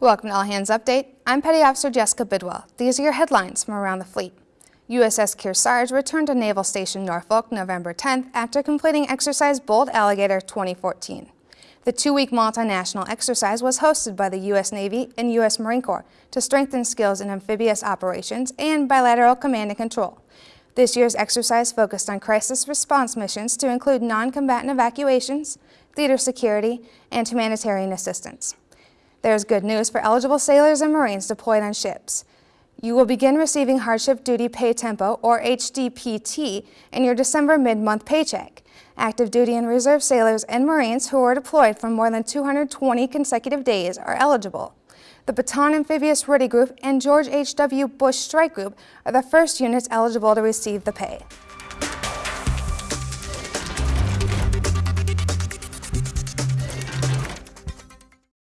Welcome to All Hands Update. I'm Petty Officer Jessica Bidwell. These are your headlines from around the fleet. USS Kearsarge returned to Naval Station Norfolk November 10th after completing exercise Bold Alligator 2014. The two-week multinational exercise was hosted by the U.S. Navy and U.S. Marine Corps to strengthen skills in amphibious operations and bilateral command and control. This year's exercise focused on crisis response missions to include non-combatant evacuations, theater security, and humanitarian assistance. There is good news for eligible sailors and Marines deployed on ships. You will begin receiving Hardship Duty Pay Tempo, or HDPT, in your December mid-month paycheck. Active duty and reserve sailors and Marines who are deployed for more than 220 consecutive days are eligible. The Bataan Amphibious Ready Group and George H.W. Bush Strike Group are the first units eligible to receive the pay.